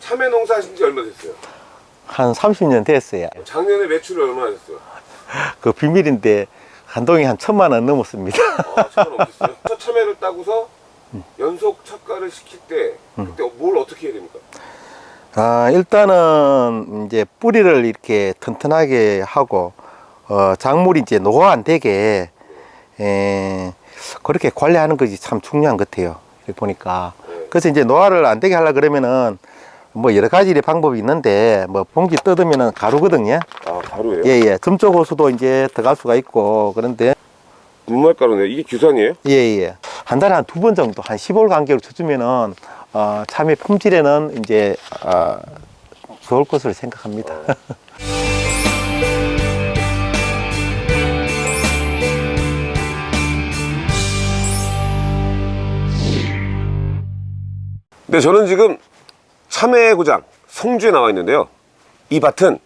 참외 농사 하신 지 얼마 됐어요? 한 30년 됐어요. 작년에 매출이 얼마나 됐어요? 그 비밀인데 한 동에 한 천만 원 넘었습니다. 아, 천원 넘겠어요? 첫 참외를 따고서 연속 착가를 시킬 때 그때 뭘 어떻게 해야 됩니까? 아, 일단은 이제 뿌리를 이렇게 튼튼하게 하고 어, 작물이 이제 노화 안 되게 에, 그렇게 관리하는 것이 참 중요한 것 같아요. 이렇게 보니까 그래서 이제 노화를 안 되게 하려 그러면은 뭐 여러 가지 방법이 있는데 뭐 봉지 뜯으면은 가루거든요. 아 가루예요? 예예. 점적 호수도 이제 들어갈 수가 있고 그런데 눈말 가루네 이게 규산이에요? 예예. 한 달에 한 두 번 정도 한 10월 간격으로 쳐주면은 어, 참외 품질에는 이제 어, 좋을 것으로 생각합니다. 네 저는 지금 참외 고장 성주에 나와 있는데요 이 밭은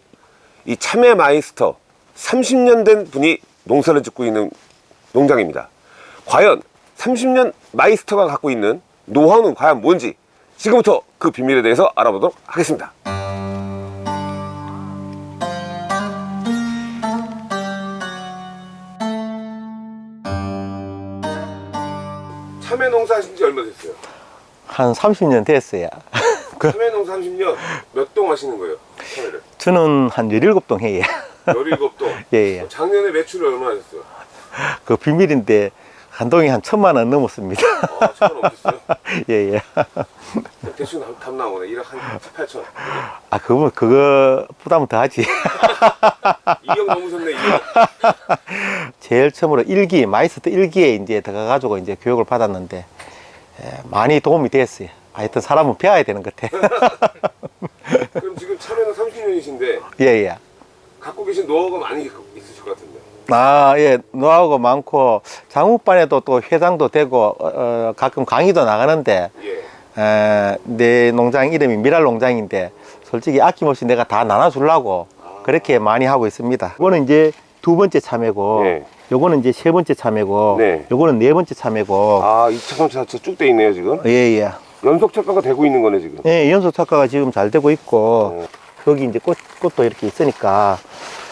이 참외 마이스터 30년 된 분이 농사를 짓고 있는 농장입니다 과연 30년 마이스터가 갖고 있는 노하우는 과연 뭔지 지금부터 그 비밀에 대해서 알아보도록 하겠습니다 참외 농사 하신 지 얼마 됐어요? 한 30년 됐어요. 그, 참외 농사 30년 몇 동 하시는 거예요? 참외를 저는 한 17동 해요. 17동 예, 예. 작년에 매출이 얼마나 됐어요? 그 비밀인데 한 동에 한 천만 원 넘었습니다. 아, 천원 넘겠어요? 예, 예. 대충 답, 답 나오네 1억 한 7, 8천 아, 그거, 그거 부담은 더 하지. 2억 넘으셨네 2억 제일 처음으로 일기 마이스터 일기에 이제 들어가가지고 이제 교육을 받았는데, 예, 많이 도움이 됐어요. 하여튼 사람은 배워야 되는 것 같아. 그럼 지금 참외는 30년이신데 예, 예. 갖고 계신 노하우가 많이 있으실 것 같은데 아, 예, 노하우가 많고, 장우반에도 또 회장도 되고, 어, 어, 가끔 강의도 나가는데, 예. 에, 내 농장 이름이 미랄 농장인데, 솔직히 아낌없이 내가 다 나눠주려고 그렇게 많이 하고 있습니다. 이거는 이제 두 번째 참외고, 네. 요거는 이제 세 번째 참외고, 네. 요거는 네 번째 참외고, 아 2차 3차 쭉돼 있네요 지금 예, 예. 연속 착가가 되고 있는 거네 지금 예, 연속 착과가 지금 잘 되고 있고, 여기 이제 꽃, 꽃도 이렇게 있으니까,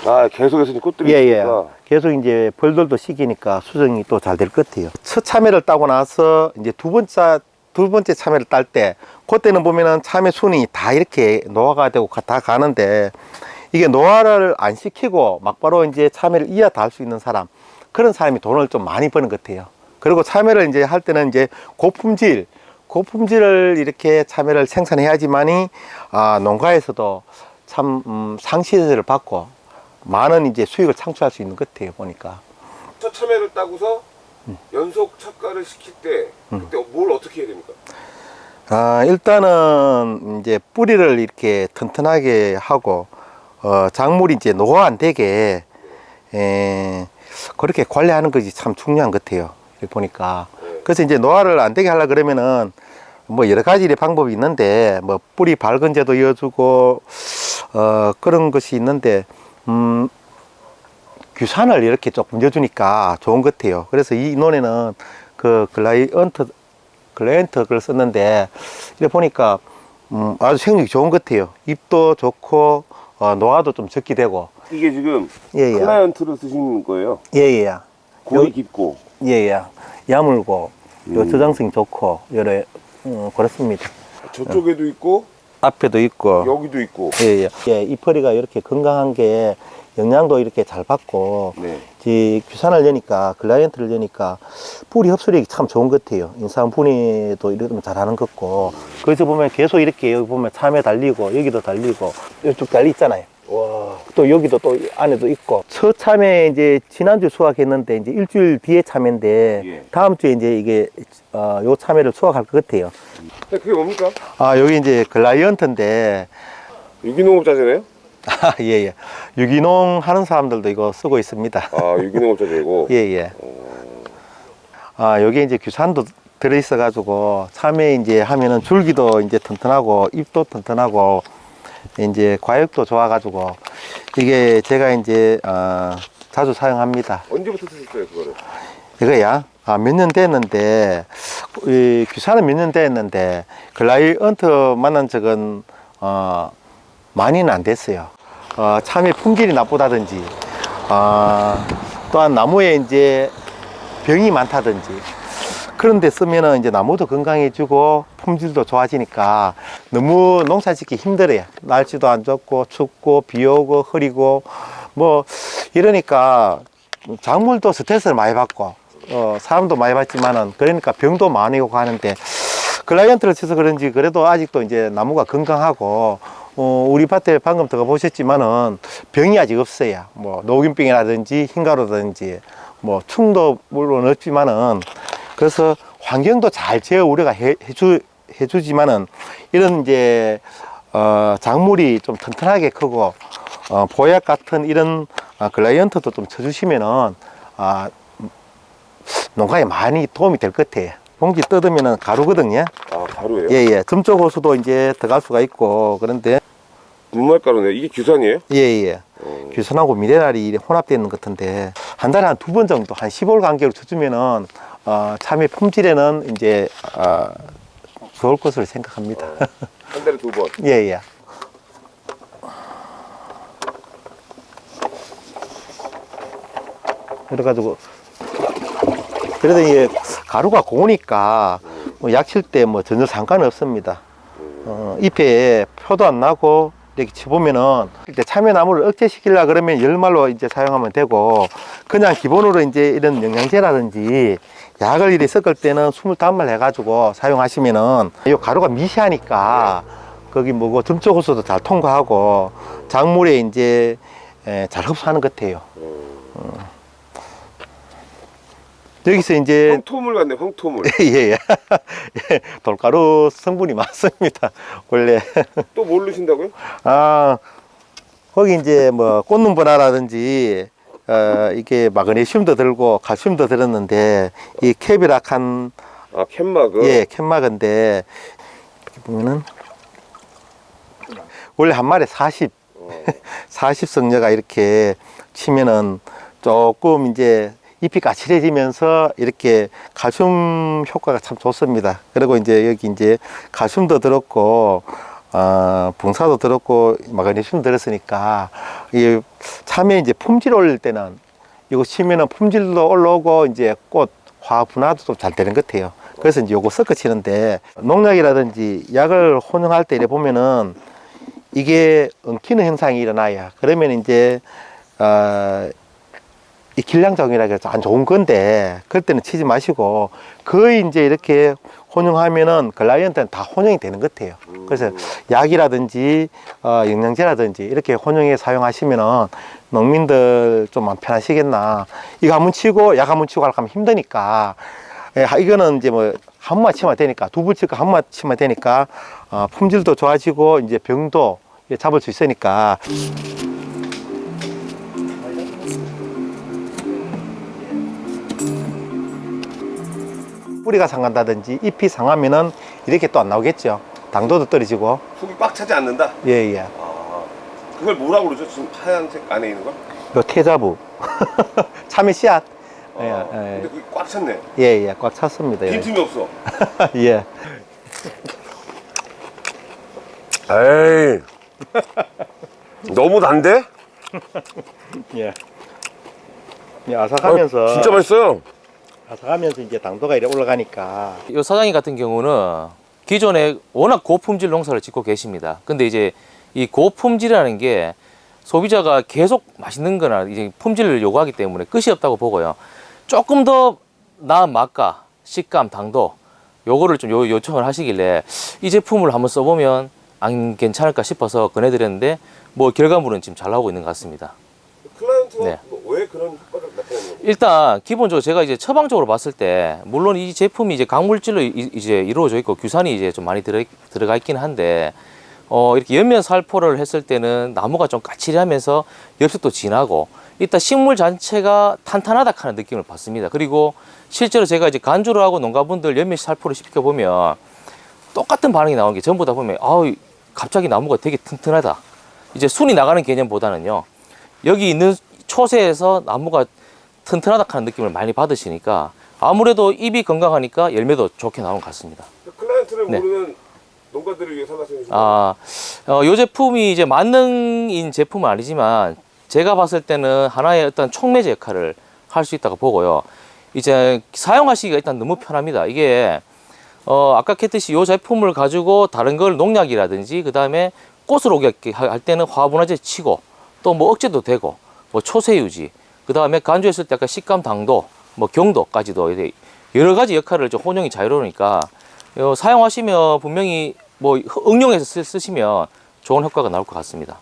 아 계속해서 이제 꽃들이 예, 예. 있으니까 계속 이제 벌들도 식이니까 수정이 또 잘 될 것 같아요. 첫 참외를 따고 나서 이제 두 번째, 두 번째 참외를 딸 때, 그때는 보면은 참외 순이 다 이렇게 노화가 되고 가- 다 가는데, 이게 노화를 안 시키고 막바로 이제 참외를 이어 달 수 있는 사람, 그런 사람이 돈을 좀 많이 버는 것 같아요. 그리고 참외를 이제 할 때는 이제 고품질, 고품질을 이렇게 참외를 생산해야지만이, 아, 농가에서도 참, 음, 상시세를 받고, 많은 이제 수익을 창출할 수 있는 것 같아요, 보니까. 첫 참외를 따고서 음. 연속 착가를 시킬 때 그때 뭘 어떻게 해야 됩니까? 아, 일단은 이제 뿌리를 이렇게 튼튼하게 하고, 어, 작물이 이제 노화 안 되게, 에, 그렇게 관리하는 것이 참 중요한 것 같아요. 이렇게 보니까. 그래서 이제 노화를 안 되게 하려 그러면은 뭐 여러 가지 방법이 있는데, 뭐 뿌리 발근제도 넣어주고, 어, 그런 것이 있는데, 음, 규산을 이렇게 조금 넣어주니까 좋은 것 같아요. 그래서 이 논에는 그 글라이언트, 글라이언트 걸 썼는데, 이렇게 보니까 음, 아주 생육이 좋은 것 같아요. 잎도 좋고, 어, 노화도 좀 적게 되고. 이게 지금 예, 예. 클라이언트로 쓰신 거예요 예, 예. 골이 요- 깊고 예, 예. 야물고, 요 음. 저장성이 좋고, 여러, 음, 그렇습니다. 저쪽에도 있고 앞에도 있고. 여기도 있고 예, 예. 예, 이파리가 이렇게 건강한 게 영양도 이렇게 잘 받고, 네. 이 규산을 여니까, 글라이언트를 여니까, 뿌리 흡수력이 참 좋은 것 같아요. 인삼 분해도 이러면 잘하는 것 같고. 그래서 보면 계속 이렇게 여기 보면 참외 달리고, 여기도 달리고, 이쪽 달리 있잖아요. 와 또 여기도 또 안에도 있고. 첫 참외 이제 지난주 수확했는데, 이제 일주일 뒤에 참외인데, 예. 다음 주에 이제 이게, 어, 요 참외를 수확할 것 같아요. 근데 그게 뭡니까? 아, 여기 이제 글라이언트인데, 유기농업자재네요? 아, 예, 예. 유기농 하는 사람들도 이거 쓰고 있습니다. 아 유기농업자재고 예, 예. 아, 여기 이제 규산도 들어있어가지고, 참외 이제 하면은 줄기도 이제 튼튼하고, 잎도 튼튼하고, 이제 과육도 좋아가지고 이게 제가 이제 어, 자주 사용합니다. 언제부터 쓰셨어요 그거를? 이거야. 아, 몇 년 됐는데, 이 귀사는 몇 년 됐는데, 글라이언트 만난 적은, 어, 많이는 안 됐어요. 어, 참외 품질이 나쁘다든지, 어, 또한 나무에 이제 병이 많다든지, 그런 데 쓰면은 이제 나무도 건강해지고 품질도 좋아지니까 너무 농사 짓기 힘들어요. 날씨도 안 좋고 춥고 비 오고 흐리고 뭐 이러니까 작물도 스트레스를 많이 받고 어, 사람도 많이 받지만은 그러니까 병도 많이 오고 하는데 클라이언트를 쳐서 그런지 그래도 아직도 이제 나무가 건강하고 어, 우리 밭에 방금 들어가 보셨지만은 병이 아직 없어요. 뭐 녹균병이라든지 흰가루라든지 뭐 충도 물론 없지만은 그래서 환경도 잘 제어 우리가 해, 해주 해주지만은 이런 이제 어, 작물이 좀 튼튼하게 크고 어, 보약 같은 이런 어, 클라이언트도 좀 쳐주시면은 아, 농가에 많이 도움이 될 것 같아요. 봉지 뜯으면은 가루거든요. 아 가루예요? 예, 예. 점적 호수도 이제 들어갈 수가 있고 그런데 분말 가루네. 이게 규산이에요? 예, 예. 어. 규선하고 미네랄이 있는 것 같은데 한 달에 한 두 번 정도 한 10월 간격으로 쳐주면은 어, 참외 품질에는 이제 어, 좋을 것으로 생각합니다. 한 달에 두 번. 예, 예. 그래가지고 그래도 이게 가루가 고우니까 뭐 약칠 때 뭐 전혀 상관없습니다. 어, 잎에 표도 안 나고 이렇게 쳐보면은 이때 참외나무를 억제시키려 그러면 열말로 이제 사용하면 되고 그냥 기본으로 이제 이런 영양제라든지 약을 이렇게 섞을 때는 25말 해가지고 사용하시면은 이 가루가 미시하니까 거기 뭐고 점적 호수도 잘 통과하고 작물에 이제 에, 잘 흡수하는 것 같아요. 어. 여기서 이제 황토물 같네. 황토물. 예, 예. 예, 돌가루 성분이 많습니다. 원래. 또 뭘 넣으신다고요? 아, 거기 이제 뭐 꽃눈 분화라든지, 어, 이게 마그네슘도 들고 칼슘도 들었는데, 이 캡이락한, 아 캔마그. 예, 캔막인데, 이렇게 보면은, 원래 한 마리에 40, 어. 40 성녀가 이렇게 치면은 조금 이제 잎이 까칠해지면서 이렇게 칼슘 효과가 참 좋습니다. 그리고 이제 여기 이제 칼슘도 들었고, 어, 붕사도 들었고, 마그네슘 들었으니까, 이 참외 이제 품질 올릴 때는 이거 치면은 품질도 올라오고, 이제 꽃, 화 분화도 좀 잘 되는 것 같아요. 그래서 이제 요거 섞어 치는데, 농약이라든지 약을 혼용할 때 이래 보면은 이게 엉키는 현상이 일어나요. 그러면 이제, 어, 이 길량정이라 해서 안 좋은 건데 그럴 때는 치지 마시고 거의 이제 이렇게 혼용하면은 클라이언트는 다 혼용이 되는 것 같아요. 그래서 약이라든지 어, 영양제라든지 이렇게 혼용해 사용하시면은 농민들 좀 마음 편하시겠나. 이거 한 번 치고 약 한 번 치고 하면 힘드니까 예, 이거는 이제 뭐한 번만 치면 되니까 두번 치고 한 번만 치면 되니까 어, 품질도 좋아지고 이제 병도 예, 잡을 수 있으니까 뿌리가 상한다든지 잎이 상하면은 이렇게 또 안 나오겠죠. 당도도 떨어지고. 속이 꽉 차지 않는다. 예, 예. 아 그걸 뭐라고 그러죠? 지금 하얀색 안에 있는 거? 요 태자부. 참외 씨앗. 아, 예, 근데 예, 그게 꽉 찼네. 예, 예. 꽉 찼습니다. 예. 빈틈이 없어. 예. 에이. 너무 단데? 예. 예, 아삭하면서. 아, 진짜 맛있어요. 아삭하면서 이제 당도가 이렇게 올라가니까. 이 사장님 같은 경우는 기존에 워낙 고품질 농사를 짓고 계십니다. 근데 이제 이 고품질이라는 게 소비자가 계속 맛있는 거나 이제 품질을 요구하기 때문에 끝이 없다고 보고요. 조금 더 나은 맛과 식감, 당도 요거를 좀 요, 요청을 하시길래 이 제품을 한번 써보면 안 괜찮을까 싶어서 권해드렸는데 뭐 결과물은 지금 잘 나오고 있는 것 같습니다. 클라이언트가 네. 뭐왜 그런 효과를? 일단 기본적으로 제가 이제 처방적으로 봤을 때 물론 이 제품이 이제 강물질로 이- 이제 이루어져 있고 규산이 이제 좀 많이 들어 들어가 있긴 한데 어 이렇게 연면 살포를 했을 때는 나무가 좀 까칠하면서 엽색도 진하고 일단 식물 자체가 탄탄하다 하는 느낌을 받습니다. 그리고 실제로 제가 이제 간주를 하고 농가분들 연면 살포를 시켜 보면 똑같은 반응이 나오는 게 전부 다 보면 아우 갑자기 나무가 되게 튼튼하다. 이제 순이 나가는 개념보다는요. 여기 있는 초세에서 나무가 튼튼하다 하는 느낌을 많이 받으시니까 아무래도 잎이 건강하니까 열매도 좋게 나오는 것 같습니다. 클라이언트를 네. 모르는 농가들을 위해서 말씀해 주시면 아, 어, 요 제품이 이제 만능인 제품은 아니지만 제가 봤을 때는 하나의 어떤 촉매제 역할을 할 수 있다고 보고요. 이제 사용하시기가 일단 너무 편합니다. 이게 어, 아까 했듯이 요 제품을 가지고 다른 걸 농약이라든지 그 다음에 꽃을 오게 할 때는 화분화제 치고 또 뭐 억제도 되고 뭐 초세 유지 그 다음에 간주했을 때 아까 식감 당도 뭐 경도까지도 여러 가지 역할을 좀 혼용이 자유로우니까 어, 사용하시면 분명히 뭐 응용해서 쓰, 쓰시면 좋은 효과가 나올 것 같습니다.